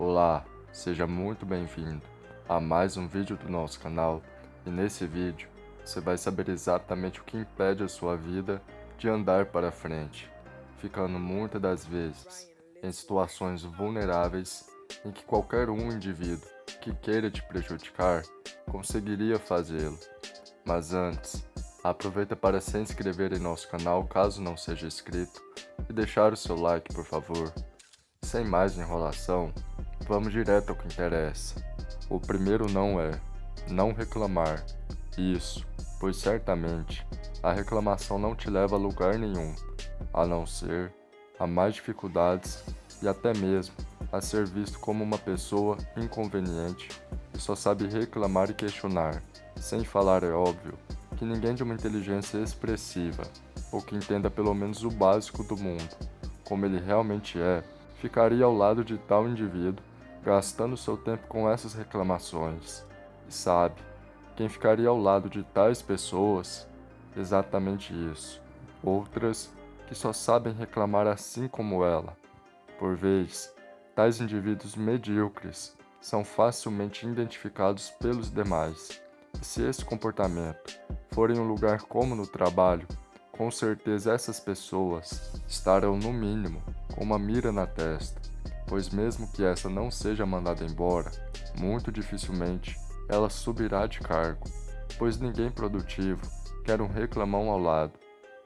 Olá, seja muito bem-vindo a mais um vídeo do nosso canal e nesse vídeo você vai saber exatamente o que impede a sua vida de andar para frente, ficando muitas das vezes em situações vulneráveis em que qualquer um indivíduo que queira te prejudicar conseguiria fazê-lo. Mas antes, aproveita para se inscrever em nosso canal caso não seja inscrito e deixar o seu like por favor. Sem mais enrolação, vamos direto ao que interessa. O primeiro não é não reclamar. Isso, pois certamente a reclamação não te leva a lugar nenhum, a não ser a mais dificuldades e até mesmo a ser visto como uma pessoa inconveniente e só sabe reclamar e questionar. Sem falar, é óbvio, que ninguém de uma inteligência expressiva, ou que entenda pelo menos o básico do mundo, como ele realmente é, ficaria ao lado de tal indivíduo, gastando seu tempo com essas reclamações. E sabe, quem ficaria ao lado de tais pessoas? Exatamente isso. Outras que só sabem reclamar assim como ela. Por vezes, tais indivíduos medíocres são facilmente identificados pelos demais. E se esse comportamento for em um lugar como no trabalho, com certeza essas pessoas estarão no mínimo com uma mira na testa, pois mesmo que essa não seja mandada embora, muito dificilmente ela subirá de cargo, pois ninguém produtivo quer um reclamão ao lado.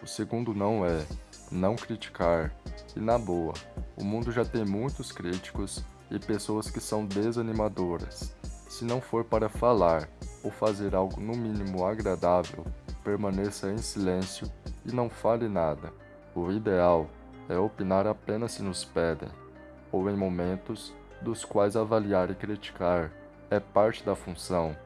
O segundo não é não criticar, e na boa, o mundo já tem muitos críticos e pessoas que são desanimadoras. Se não for para falar ou fazer algo no mínimo agradável, permaneça em silêncio e não fale nada. O ideal é opinar apenas se nos pedem, ou em momentos dos quais avaliar e criticar é parte da função,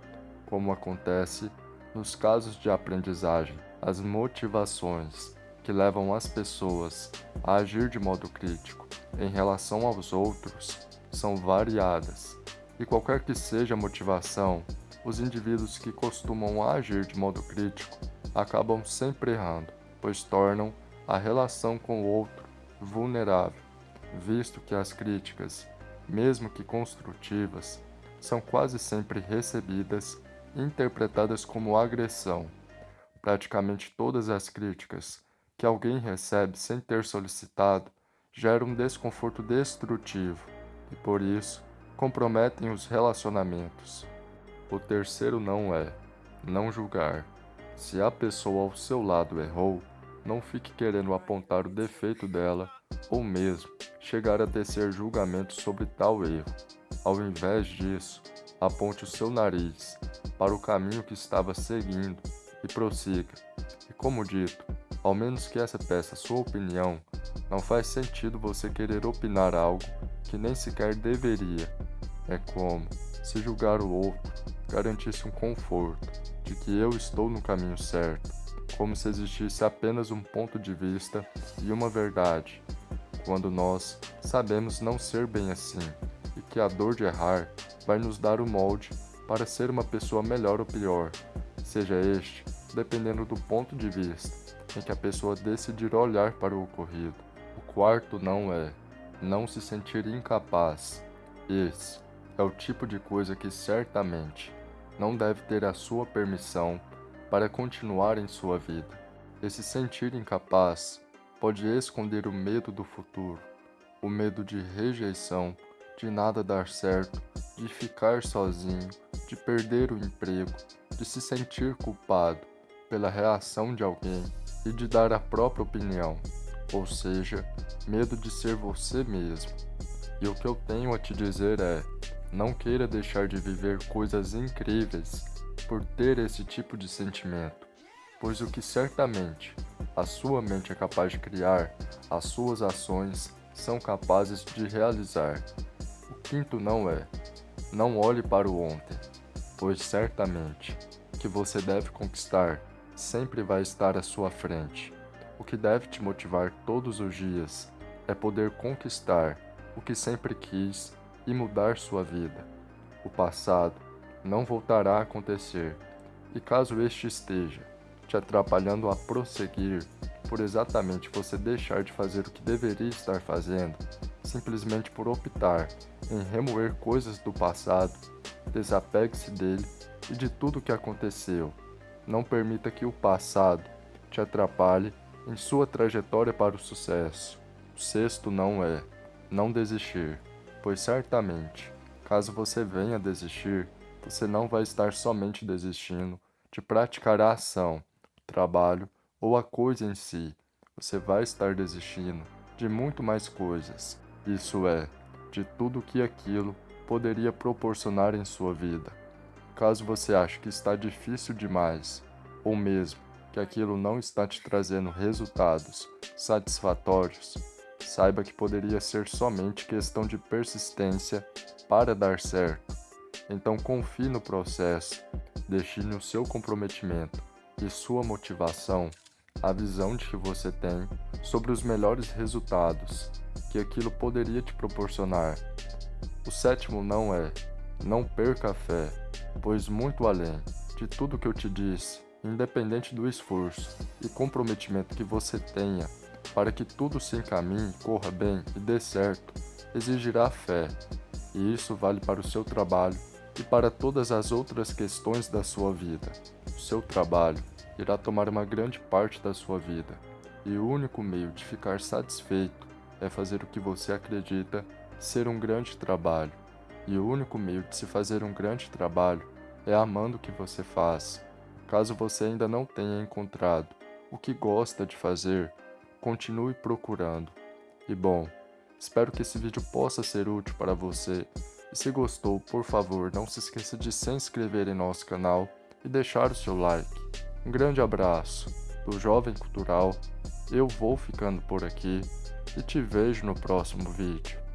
como acontece nos casos de aprendizagem. As motivações que levam as pessoas a agir de modo crítico em relação aos outros são variadas, e qualquer que seja a motivação, os indivíduos que costumam agir de modo crítico acabam sempre errando, pois tornam a relação com o outro vulnerável, visto que as críticas, mesmo que construtivas, são quase sempre recebidas interpretadas como agressão. Praticamente todas as críticas que alguém recebe sem ter solicitado geram um desconforto destrutivo e, por isso, comprometem os relacionamentos. O terceiro não é não julgar. Se a pessoa ao seu lado errou, não fique querendo apontar o defeito dela ou mesmo chegar a tecer julgamento sobre tal erro. Ao invés disso, aponte o seu nariz para o caminho que estava seguindo e prossiga. E como dito, ao menos que essa peça sua opinião, não faz sentido você querer opinar algo que nem sequer deveria. É como se julgar o outro garantisse um conforto de que eu estou no caminho certo, como se existisse apenas um ponto de vista e uma verdade, quando nós sabemos não ser bem assim e que a dor de errar vai nos dar o molde para ser uma pessoa melhor ou pior, seja este dependendo do ponto de vista em que a pessoa decidir olhar para o ocorrido. O quarto não é não se sentir incapaz. Esse é o tipo de coisa que certamente não deve ter a sua permissão para continuar em sua vida. Esse sentir incapaz pode esconder o medo do futuro, o medo de rejeição, de nada dar certo, de ficar sozinho, de perder o emprego, de se sentir culpado pela reação de alguém e de dar a própria opinião, ou seja, medo de ser você mesmo. E o que eu tenho a te dizer é: não queira deixar de viver coisas incríveis por ter esse tipo de sentimento, pois o que certamente a sua mente é capaz de criar, as suas ações são capazes de realizar. O quinto não é: não olhe para o ontem, pois certamente que você deve conquistar sempre vai estar à sua frente. O que deve te motivar todos os dias é poder conquistar o que sempre quis e mudar sua vida. O passado não voltará a acontecer, e caso este esteja te atrapalhando a prosseguir, por exatamente você deixar de fazer o que deveria estar fazendo, simplesmente por optar em remover coisas do passado, desapegue-se dele e de tudo o que aconteceu. Não permita que o passado te atrapalhe em sua trajetória para o sucesso. O sexto não é não desistir, pois certamente, caso você venha desistir, você não vai estar somente desistindo de praticar a ação, o trabalho ou a coisa em si. Você vai estar desistindo de muito mais coisas, isso é, de tudo que aquilo poderia proporcionar em sua vida. Caso você ache que está difícil demais, ou mesmo que aquilo não está te trazendo resultados satisfatórios, saiba que poderia ser somente questão de persistência para dar certo. Então confie no processo, destine o seu comprometimento e sua motivação, a visão de que você tem sobre os melhores resultados que aquilo poderia te proporcionar. O sétimo não é, não perca a fé, pois muito além de tudo que eu te disse, independente do esforço e comprometimento que você tenha para que tudo se encaminhe, corra bem e dê certo, exigirá fé, e isso vale para o seu trabalho e para todas as outras questões da sua vida. O seu trabalho irá tomar uma grande parte da sua vida, e o único meio de ficar satisfeito é fazer o que você acredita ser um grande trabalho. E o único meio de se fazer um grande trabalho é amando o que você faz. Caso você ainda não tenha encontrado o que gosta de fazer, continue procurando. E bom, espero que esse vídeo possa ser útil para você. E se gostou, por favor, não se esqueça de se inscrever em nosso canal e deixar o seu like. Um grande abraço do Jovem Cultural, eu vou ficando por aqui e te vejo no próximo vídeo.